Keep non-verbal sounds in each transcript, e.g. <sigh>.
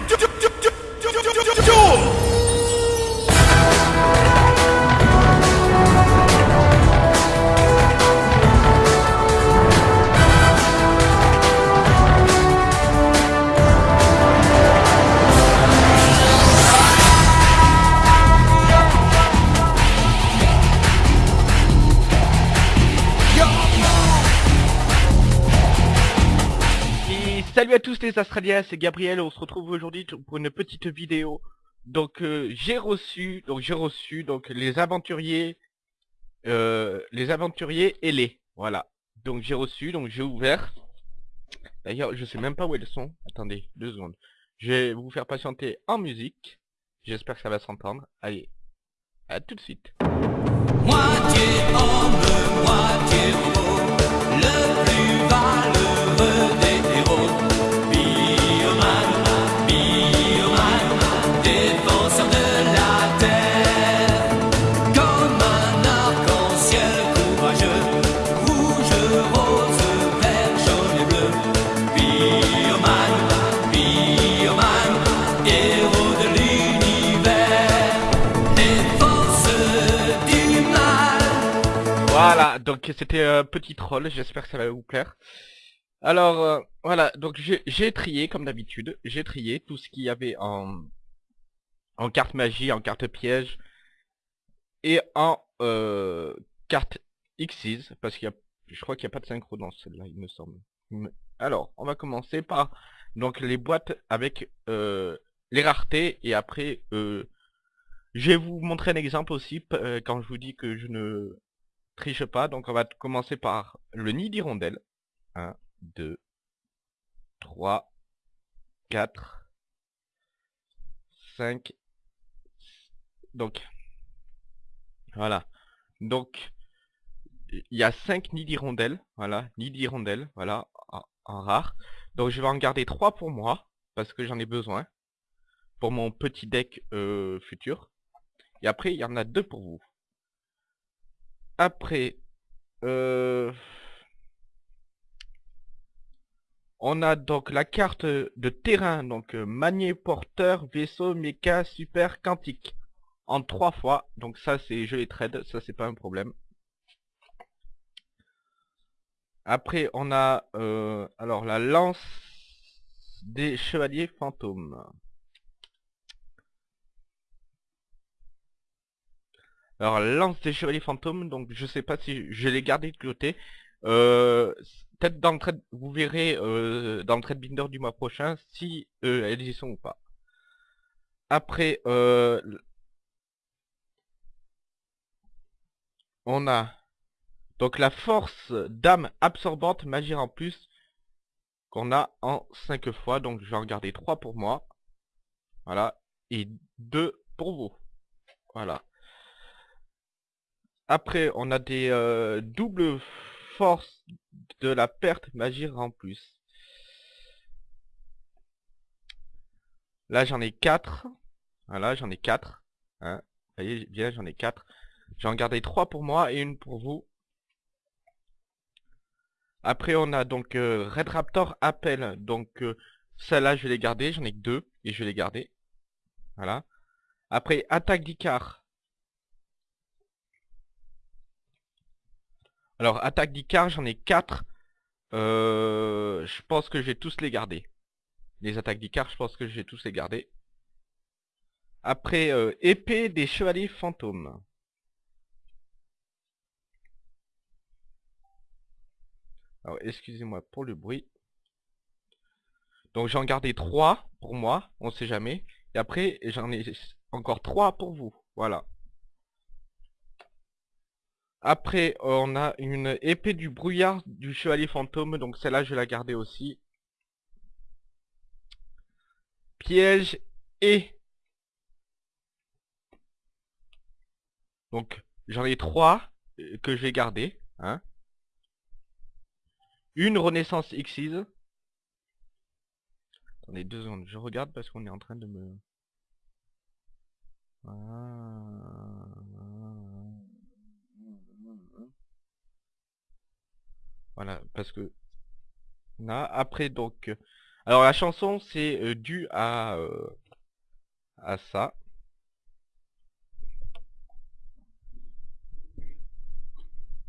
to do, do, do salut à tous les Australiens, c'est Gabriel, on se retrouve aujourd'hui pour une petite vidéo. Donc euh, j'ai reçu, donc j'ai reçu donc les aventuriers, euh, les aventuriers ailés, voilà. Donc j'ai reçu, donc j'ai ouvert. D'ailleurs, je sais même pas où elles sont. Attendez, deux secondes. Je vais vous faire patienter en musique. J'espère que ça va s'entendre. Allez, à tout de suite. Voilà, donc c'était un petit troll, j'espère que ça va vous plaire. Alors, euh, voilà, donc j'ai trié, comme d'habitude, j'ai trié tout ce qu'il y avait en, en carte magie, en carte piège, et en euh, carte Xyz, parce qu'il y a, je crois qu'il n'y a pas de synchro dans celle-là, il me semble. Alors, on va commencer par donc les boîtes avec euh, les raretés, et après, euh, je vais vous montrer un exemple aussi, euh, quand je vous dis que je ne triche pas, donc on va commencer par le nid d'hirondelle. 1, 2, 3, 4, 5, donc, voilà. Donc, il y a 5 nids d'hirondelle, voilà, nids d'hirondelle, voilà, en, rare. Donc je vais en garder 3 pour moi, parce que j'en ai besoin, pour mon petit deck euh, futur. Et après, il y en a deux pour vous. Après, euh, on a donc la carte de terrain, donc euh, manier, porteur, vaisseau, méca, super, quantique. En trois fois, donc ça c'est je les trade, ça c'est pas un problème. Après on a euh, alors la lance des chevaliers fantômes. Alors lance des chevaliers fantômes, donc je sais pas si je l'ai gardé de côté. Euh, Peut-être dans le trade, vous verrez euh, dans le trade binder du mois prochain si euh, elles y sont ou pas. Après, on a donc la force d'âme absorbante magie en plus qu'on a en 5 fois. Donc je vais en garder 3 pour moi. Voilà. Et 2 pour vous. Voilà. Après, on a des euh, doubles forces de la perte magie en plus. Là, j'en ai 4. Voilà, j'en ai 4. Hein. Vous voyez, bien, j'en ai 4. J'en gardé 3 pour moi et une pour vous. Après, on a donc euh, Red Raptor Appel. Donc, euh, celle-là, je vais les garder. J'en ai que 2 et je vais les garder. Voilà. Après, Attaque d'Icar. Alors, attaque d'Icar, j'en ai 4. Euh, je pense que je vais tous les garder. Les attaques d'Icar, je pense que je vais tous les garder. Après, euh, épée des chevaliers fantômes. Alors, excusez-moi pour le bruit. Donc, j'en gardé 3 pour moi, on sait jamais. Et après, j'en ai encore 3 pour vous. Voilà. Après, on a une épée du brouillard du chevalier fantôme, donc celle-là, je vais la garder aussi. Piège et... Donc, j'en ai trois euh, que je vais garder. Hein. Une renaissance Xyz. Attendez deux secondes, je regarde parce qu'on est en train de me... Ah. Voilà, parce que... Après donc... Alors la chanson c'est euh, dû à euh, à ça.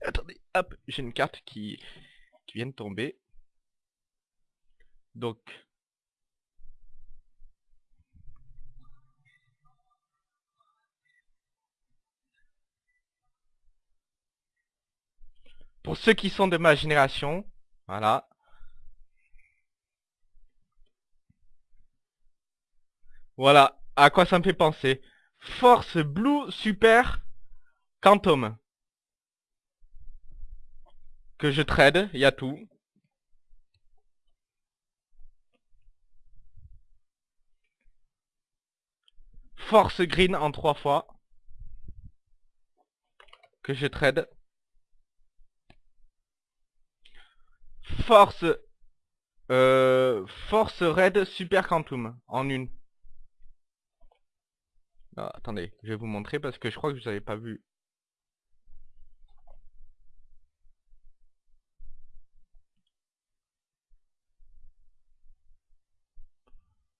Attendez, hop, j'ai une carte qui qui vient de tomber. Donc Pour ceux qui sont de ma génération, voilà. Voilà, à quoi ça me fait penser. Force Blue Super Quantum. Que je trade, il y a tout. Force Green en trois fois. Que je trade. Force euh, Force Red Super Quantum en une. Ah, attendez, je vais vous montrer parce que je crois que vous avez pas vu.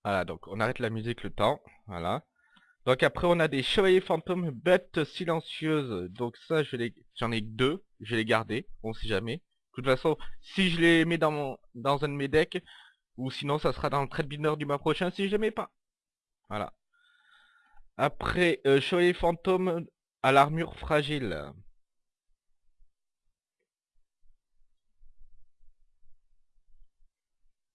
Voilà, donc on arrête la musique le temps. Voilà. Donc après on a des chevaliers fantômes bêtes silencieuses. Donc ça je les j'en ai deux, je vais les garder, on sait jamais. De toute façon, si je les mets dans un de mes decks, ou sinon ça sera dans le trade binder du mois prochain si je les mets pas. Voilà. Après, euh, chevalier fantôme à l'armure fragile.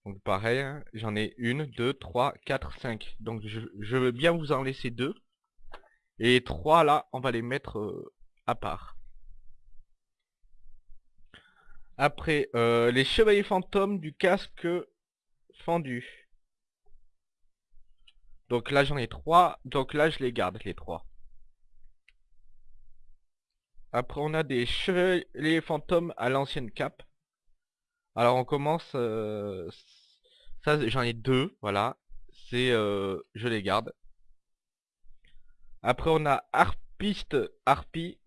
Donc pareil, hein, j'en ai une, deux, trois, quatre, cinq. Donc je, je, veux bien vous en laisser deux. Et trois là, on va les mettre euh, à part. Après, euh, les chevaliers fantômes du casque fendu. Donc là j'en ai trois, donc là je les garde les trois. Après on a des chevaliers fantômes à l'ancienne cape. Alors on commence... Euh, ça j'en ai deux, voilà. C'est... Euh, je les garde. Après on a harpiste, harpie.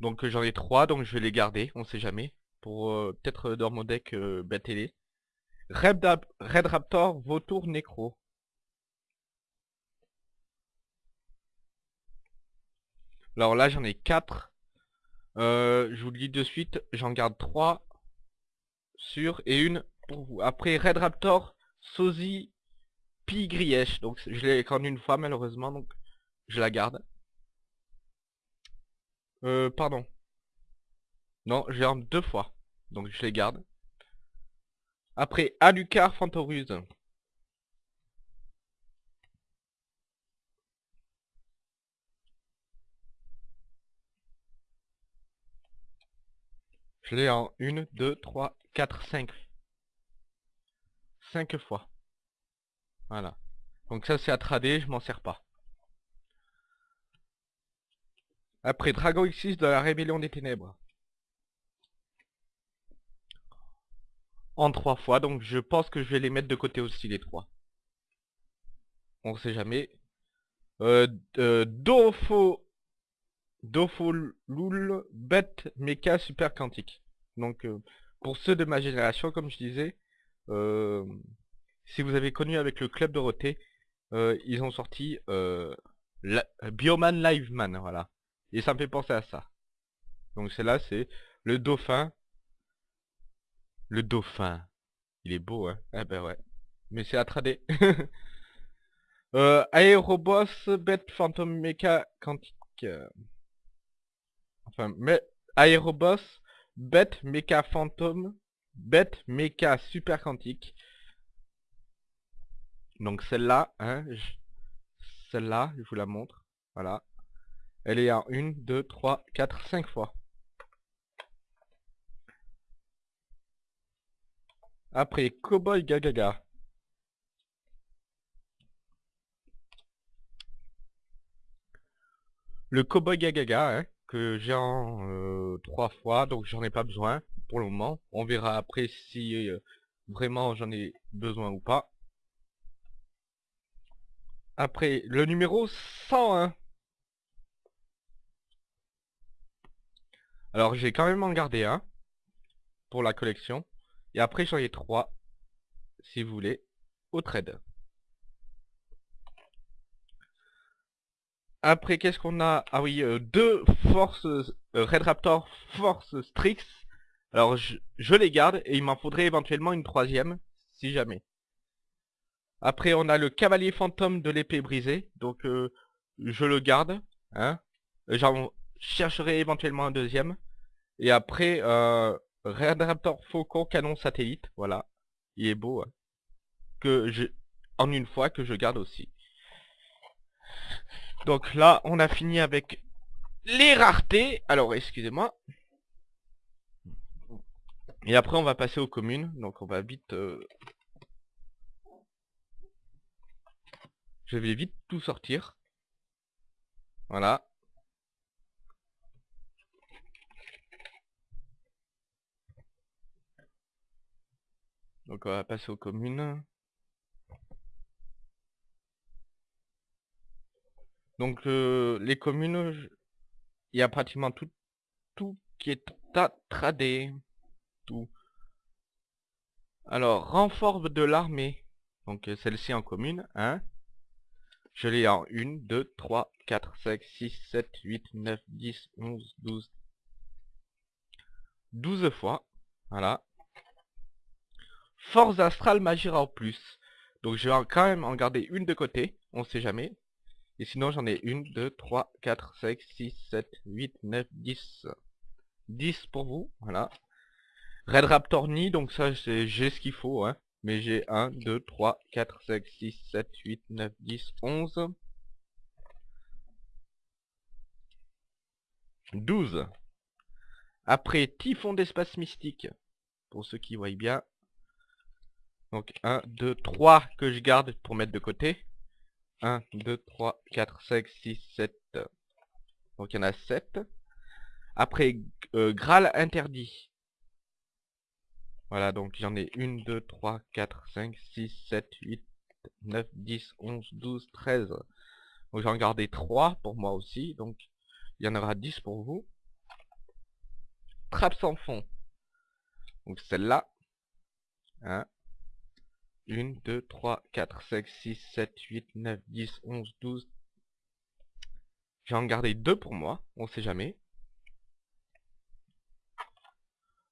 Donc j'en ai trois, donc je vais les garder, on sait jamais. Pour euh, peut-être dans mon deck euh, télé. Red, Raptor, Vautour, Necro. Alors là j'en ai quatre. Euh, je vous le dis de suite, j'en garde 3 sur et une pour vous. Après Red Raptor, Sozy, Pigrièche. Donc je l'ai qu'en une fois malheureusement, donc je la garde. Euh, pardon. Non, j'ai en deux fois. Donc je les garde. Après, Alucard Fantoruse. Je l'ai en 1, 2, 3, 4, 5. 5 fois. Voilà. Donc ça c'est à trader, je m'en sers pas. Après Dragon X6 de la Rébellion des Ténèbres. En trois fois, donc je pense que je vais les mettre de côté aussi les trois. On sait jamais. Euh, euh, Dofo... Dofo Lul Bet Mecha Super Quantique. Donc euh, pour ceux de ma génération, comme je disais, euh, si vous avez connu avec le Club Dorothée, ils ont sorti Bioman Liveman, voilà. Et ça me fait penser à ça. Donc c'est là, c'est le dauphin. Le dauphin. Il est beau, hein Eh ben ouais. Mais c'est à <laughs> euh, Aeroboss, Bête Phantom Mecha Quantique. Enfin, mais Aeroboss, Bête Mecha Phantom, Bête Mecha Super Quantique. Donc celle-là, hein, celle-là, je vous la montre. Voilà. Elle est à 1, 2, 3, 4, 5 fois. Après, Cowboy Gagaga. Le Cowboy Gagaga, hein, que j'ai en euh, 3 fois, donc j'en ai pas besoin pour le moment. On verra après si euh, vraiment j'en ai besoin ou pas. Après, le numéro 101. Alors j'ai quand même en gardé un. pour la collection. Et après j'en ai trois, si vous voulez, au trade. Après, qu'est-ce qu'on a? Ah oui, euh, deux Force euh, Red Raptor Force Strix. Alors, je, les garde et il m'en faudrait éventuellement une troisième, si jamais. Après, on a le Cavalier Fantôme de l'épée brisée. Donc, euh, je le garde. Hein chercherai éventuellement un deuxième. Et après, euh, Red Raptor Faucon Canon Satellite. Voilà. Il est beau. hein. Que je... En une fois, que je garde aussi. Donc là, on a fini avec les raretés. Alors, excusez-moi. Et après, on va passer aux communes. Donc, on va vite... euh, Je vais vite tout sortir. Voilà. Donc, on va passer aux communes. Donc euh, les communes, il y a pratiquement tout, tout qui est à trader. Tout. Alors, renfort de l'armée. Donc euh, celle-ci en commune, hein. Je l'ai en 1, 2, 3, 4, 5, 6, 7, 8, 9, 10, 11, 12. 12 fois. Voilà. Force astrale Magira en plus. Donc je vais quand même en garder une de côté. On sait jamais. Et sinon j'en ai une, deux, trois, quatre, cinq, six, sept, huit, neuf, dix. 10 pour vous, voilà. Red Raptor Knee, donc ça j'ai ce qu'il faut, hein. Mais j'ai 1, 2, 3, 4, 5, 6, 7, 8, 9, 10, 11. 12. Après, Typhon d'espace mystique. Pour ceux qui voient bien. Donc 1, 2, 3 que je garde pour mettre de côté. 1, 2, 3, 4, 5, 6, 7. Donc il y en a 7. Après, euh, Graal interdit. Voilà, donc j'en ai 1, 2, 3, 4, 5, 6, 7, 8, 9, 10, 11, 12, 13. Donc j'en gardé 3 pour moi aussi. Donc il y en aura 10 pour vous. Trappe sans fond. Donc celle-là. 1, 2, 3, 4, 5, 6, 7, 8, 9, 10, 11, 12. J'ai en gardé deux pour moi, on sait jamais.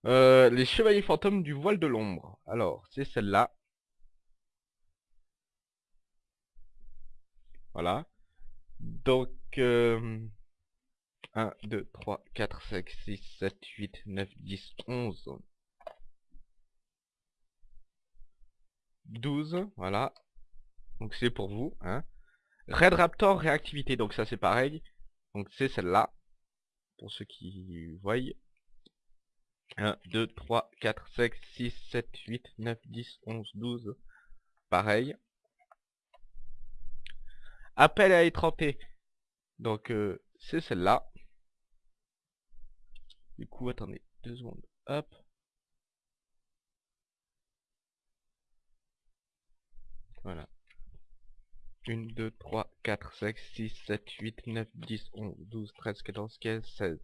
Euh, les chevaliers fantômes du voile de l'ombre. Alors, c'est celle-là. Voilà. Donc, euh, 1, 2, 3, 4, 5, 6, 7, 8, 9, 10, 11. 12, voilà. Donc c'est pour vous, hein. Red Raptor réactivité, donc ça c'est pareil. Donc c'est celle-là. Pour ceux qui voient. 1, 2, 3, 4, 5, 6, 7, 8, 9, 10, 11, 12. Pareil. Appel à étrenter. Donc euh, c'est celle-là. Du coup, attendez deux secondes. Hop. Voilà. 1, 2, 3, 4, 5, 6, 7, 8, 9, 10, 11, 12, 13, 14, 15, 16.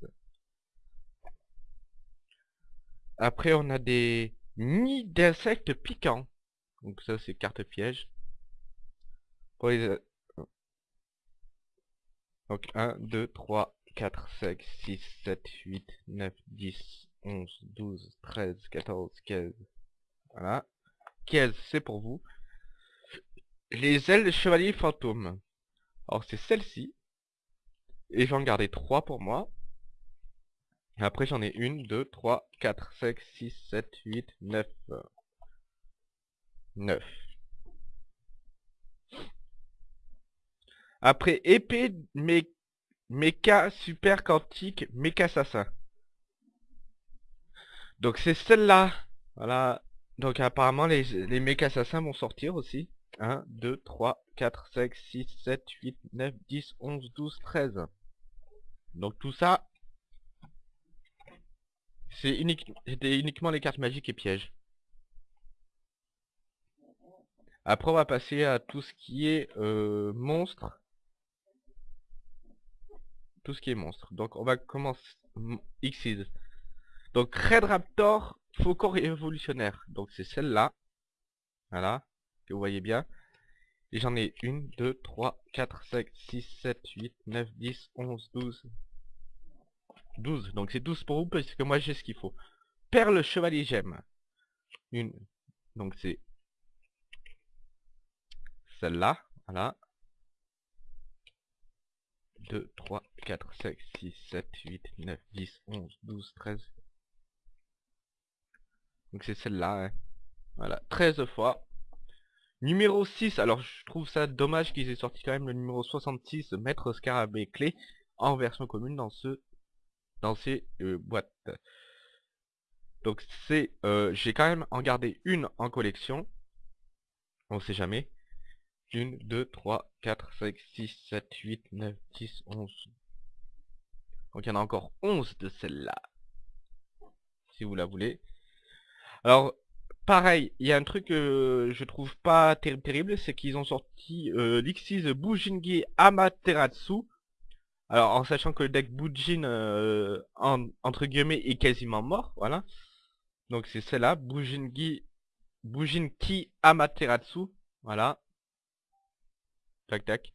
Après, on a des nids d'insectes piquants. Donc ça, c'est carte piège. Pour euh, Donc 1, 2, 3, 4, 5, 6, 7, 8, 9, 10, 11, 12, 13, 14, 15. Voilà. 15, c'est pour vous. Les ailes de chevalier fantôme. Alors c'est celle-ci. Et j'en gardais 3 pour moi. Après j'en ai 1, 2, 3, 4, 5, 6, 7, 8, 9. 9. Après épée mé méca super quantique méca assassin. Donc c'est celle-là. Voilà. Donc apparemment les, les méca assassins vont sortir aussi. 1, 2, 3, 4, 5, 6, 7, 8, 9, 10, 11, 12, 13. Donc tout ça, c'est unique, c'était uniquement les cartes magiques et pièges. Après on va passer à tout ce qui est euh, monstre. Tout ce qui est monstre. Donc on va commencer... Xyz. Donc Red Raptor Faucon révolutionnaire. Donc c'est celle-là. Voilà. Que vous voyez bien. Et j'en ai 1, 2, 3, 4, 5, 6, 7, 8, 9, 10, 11, 12. 12. Donc c'est 12 pour vous parce que moi j'ai ce qu'il faut. Perle chevalier gemme. Une. Donc c'est celle-là. Voilà. 2, 3, 4, 5, 6, 7, 8, 9, 10, 11, 12, 13. Donc c'est celle-là. Hein. Voilà. 13 fois. Numéro 6, alors je trouve ça dommage qu'ils aient sorti quand même le numéro 66, Maître Scarabée Clé, en version commune dans ce dans ces euh, boîtes. Donc c'est, euh, j'ai quand même en gardé une en collection. On sait jamais. 1, 2, 3, 4, 5, 6, 7, 8, 9, 10, 11. Donc il y en a encore 11 de celle-là. Si vous la voulez. Alors, pareil, il y a un truc que je trouve pas terrible, c'est qu'ils ont sorti euh, l'Xyz Bujingi Amaterasu. Alors, en sachant que le deck Bujin, euh, entre guillemets, est quasiment mort, voilà. Donc c'est celle-là, Bujingi, Bujinki Amaterasu, voilà. Tac tac.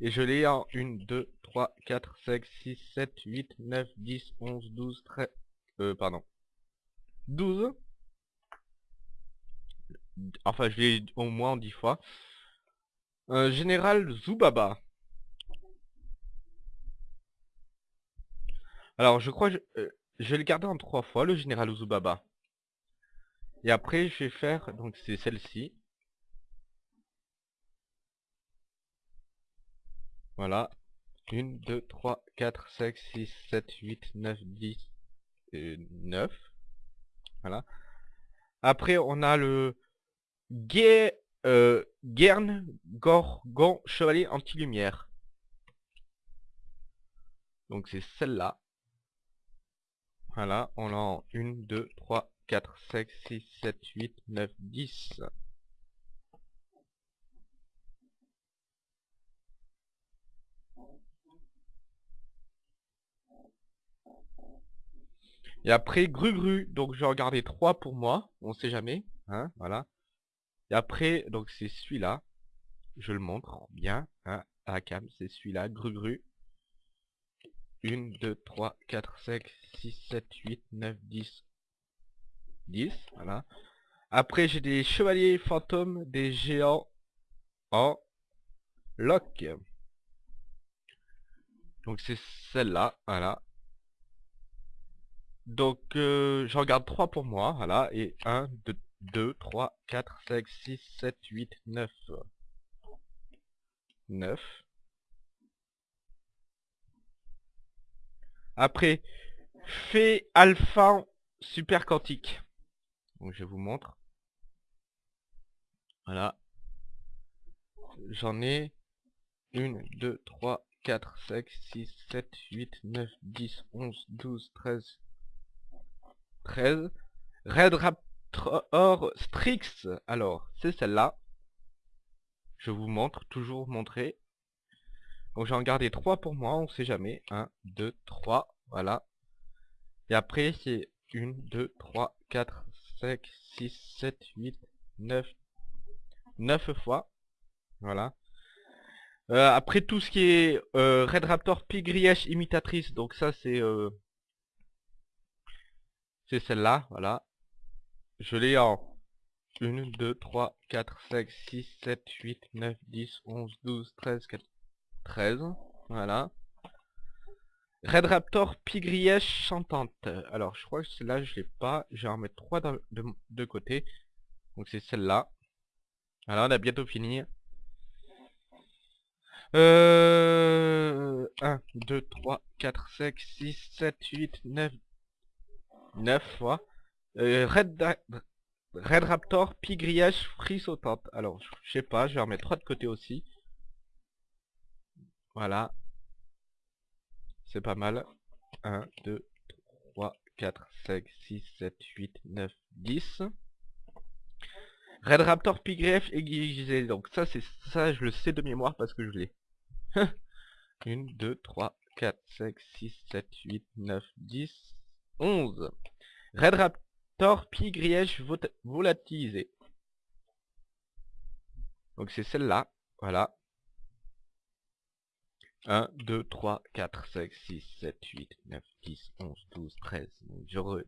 Et je l'ai en 1, 2, 3, 4, 5, 6, 7, 8, 9, 10, 11, 12, 13... Euh, pardon. 12. Enfin, je l'ai au moins 10 fois. Euh, Général Zubaba. Alors, je crois je, euh, je vais le garder en 3 fois, le Général Zubaba. Et après, je vais faire... Donc, c'est celle-ci. Voilà. 1, 2, 3, 4, 5, 6, 7, 8, 9, 10, et 9. Voilà. Après, on a le Guer, euh, Guern Gorgon Chevalier Anti-Lumière. Donc c'est celle-là. Voilà, on l'a en 1, 2, 3, 4, 5, 6, 7, 8, 9, 10. Et après, Gru Gru, donc je vais regarder 3 pour moi, on sait jamais, hein, voilà. Et après, donc c'est celui-là, je le montre bien, hein, à cam, c'est celui-là, Gru Gru. 1, 2, 3, 4, 5, 6, 7, 8, 9, 10, 10, voilà. Après, j'ai des chevaliers fantômes, des géants en lock. Donc c'est celle-là, voilà. Donc, euh, j'en garde 3 pour moi, voilà, et 1, 2, 2, 3, 4, 5, 6, 7, 8, 9. 9. Après, fait alpha super quantique. Donc je vous montre. Voilà. J'en ai 1, 2, 3, 4, 5, 6, 7, 8, 9, 10, 11, 12, 13, 13. Red Raptor Strix. Alors, c'est celle-là. Je vous montre, toujours montrer. Donc j'en gardé 3 pour moi, on sait jamais. 1, 2, 3, voilà. Et après c'est 1, 2, 3, 4, 5, 6, 7, 8, 9. 9 fois. Voilà. Euh, après tout ce qui est euh, Red Raptor Pigrièche imitatrice, donc ça c'est euh, c'est celle-là, voilà. Je l'ai en 1, 2, 3, 4, 5, 6, 7, 8, 9, 10, 11, 12, 13, 14, 13. Voilà. Red Raptor Pigrièche chantante. Alors, je crois que celle-là, je l'ai pas. Je vais en mettre 3 de, côté. Donc, c'est celle-là. Alors, on a bientôt fini. Euh... 1, 2, 3, 4, 5, 6, 7, 8, 9, 9 fois. Euh, Red, Red Raptor, Pigriage, Frissotante. Alors, je sais pas, je vais en mettre 3 de côté aussi. Voilà. C'est pas mal. 1, 2, 3, 4, 5, 6, 7, 8, 9, 10. Red Raptor Pigrief aiguisé. Donc ça, c'est ça, je le sais de mémoire parce que je l'ai. 1, 2, 3, 4, 5, 6, 7, 8, 9, 10, 11. Red Raptor Torpille grièche vota- volatilisée. Donc c'est celle-là. Voilà. 1, 2, 3, 4, 5, 6, 7, 8, 9, 10, 11, 12, 13. Donc, Je, re-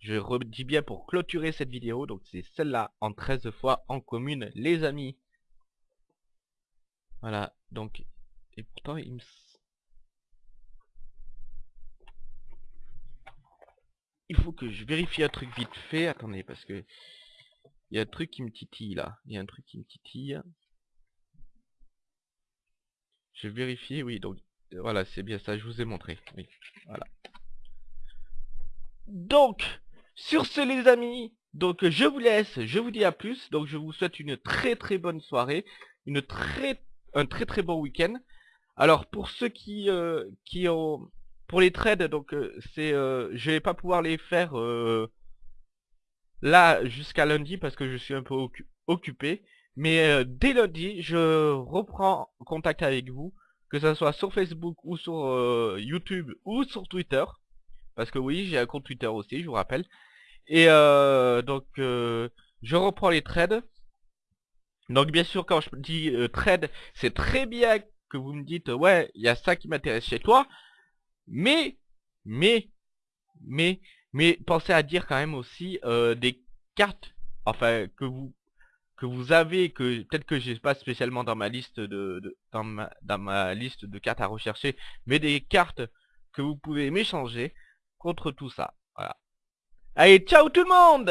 je redis bien pour clôturer cette vidéo. Donc c'est celle-là en 13 fois en commune, les amis. Voilà. Donc, et pourtant il me... Il faut que je vérifie un truc vite fait. Attendez, parce que... Il y a un truc qui me titille là. Il y a un truc qui me titille. Je vérifie, oui, donc voilà, c'est bien ça, je vous ai montré. Oui, voilà. Donc, sur ce les amis, donc je vous laisse, je vous dis à plus. Donc je vous souhaite une très très bonne soirée, une très un très très bon week-end. Alors pour ceux qui euh, qui ont pour les trades, donc euh, c'est euh, je vais pas pouvoir les faire euh, là jusqu'à lundi parce que je suis un peu occu- occupé. Mais dès lundi, je reprends contact avec vous, que ce soit sur Facebook ou sur YouTube ou sur Twitter. Parce que oui, j'ai un compte Twitter aussi, je vous rappelle. Et euh, donc, je reprends les trades. Donc bien sûr, quand je dis trade, c'est très bien que vous me dites, ouais, il y a ça qui m'intéresse chez toi. Mais, mais, mais, mais pensez à dire quand même aussi euh, des cartes, enfin, que vous que vous avez, que peut-être que j'ai pas spécialement dans ma liste de, de- dans ma dans ma liste de cartes à rechercher, mais des cartes que vous pouvez m'échanger contre tout ça. Voilà. Allez, ciao tout le monde